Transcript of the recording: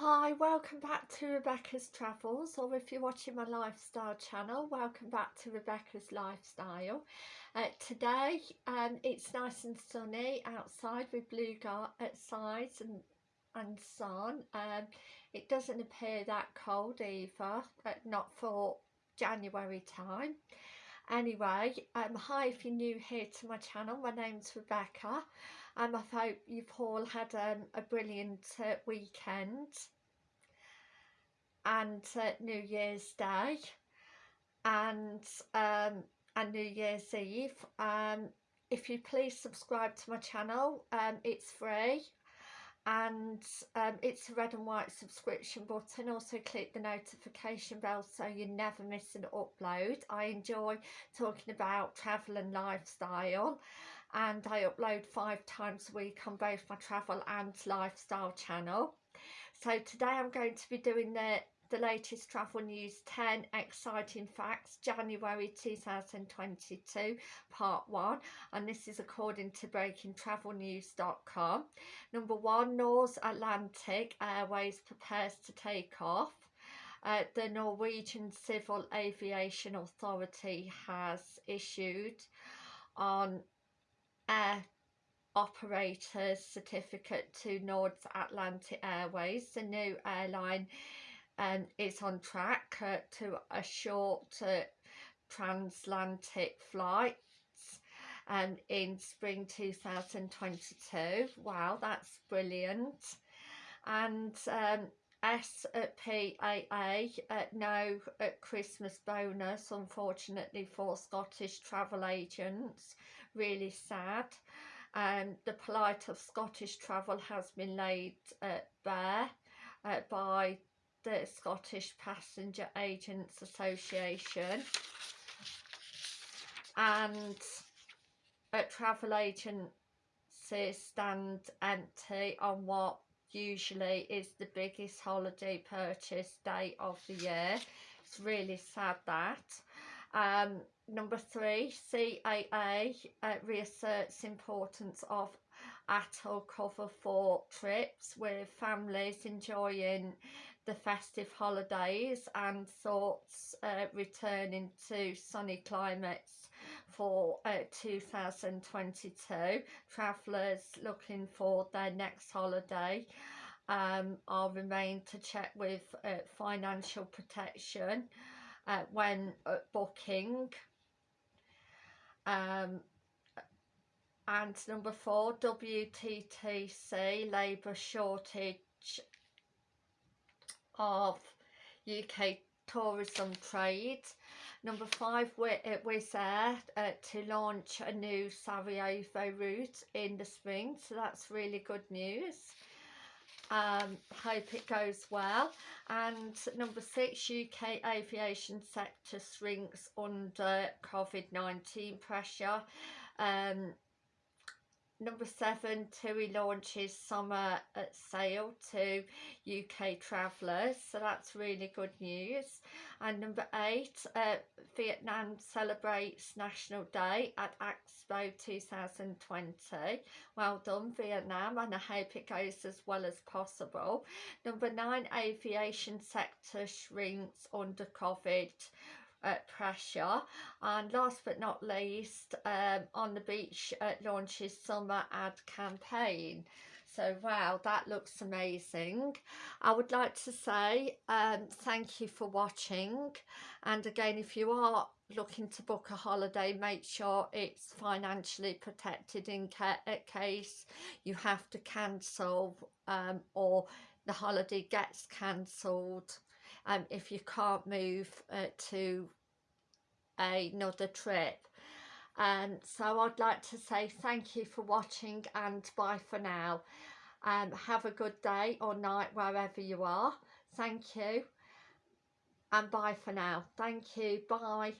Hi, welcome back to Rebecca's Travels, or if you're watching my lifestyle channel, welcome back to Rebecca's Lifestyle. Uh, today, um, it's nice and sunny outside with blue skies and, and sun. Um, it doesn't appear that cold either, uh, not for January time. Anyway, um, hi if you're new here to my channel, my name's Rebecca and I hope you've all had um, a brilliant uh, weekend and uh, New Year's Day and um, and New Year's Eve. Um, if you please subscribe to my channel, um, it's free and um, it's a red and white subscription button also click the notification bell so you never miss an upload I enjoy talking about travel and lifestyle and I upload five times a week on both my travel and lifestyle channel. So today I'm going to be doing the, the latest travel news 10 exciting facts January 2022 part 1 and this is according to breakingtravelnews.com. Number 1 Norse Atlantic Airways prepares to take off. Uh, the Norwegian Civil Aviation Authority has issued on air operator's certificate to Norse Atlantic Airways. The new airline um, is on track uh, to a short uh, transatlantic flight um, in spring 2022. Wow, that's brilliant. And um, SPAA uh, no uh, Christmas bonus unfortunately for Scottish travel agents really sad and um, the plight of Scottish travel has been laid uh, bare uh, by the Scottish Passenger Agents Association and a travel agencies stand empty on what usually is the biggest holiday purchase day of the year. It's really sad that. Um, number three, CAA uh, reasserts importance of ATOL cover for trips with families enjoying the festive holidays and thoughts uh, returning to sunny climates for uh, 2022. Travellers looking for their next holiday um, are remain to check with uh, financial protection uh, when uh, booking. Um, and number four, WTTC, labour shortage of UK tourism trade. Number five, Wizz Air uh, to launch a new Sarajevo route in the spring, so that's really good news. Um, hope it goes well. And number six UK aviation sector shrinks under COVID-19 pressure. Um, Number seven, TUI launches summer at sale to UK travellers, so that's really good news. And number eight, uh, Vietnam celebrates National Day at Expo 2020. Well done, Vietnam, and I hope it goes as well as possible. Number nine, aviation sector shrinks under COVID uh, pressure and last but not least um, on the beach uh, launches summer ad campaign. So wow that looks amazing. I would like to say um, thank you for watching. And again if you are looking to book a holiday make sure it's financially protected in ca case you have to cancel um, or the holiday gets cancelled um, if you can't move uh, to another trip. Um, so I'd like to say thank you for watching and bye for now. Um, have a good day or night wherever you are. Thank you and bye for now. Thank you. Bye.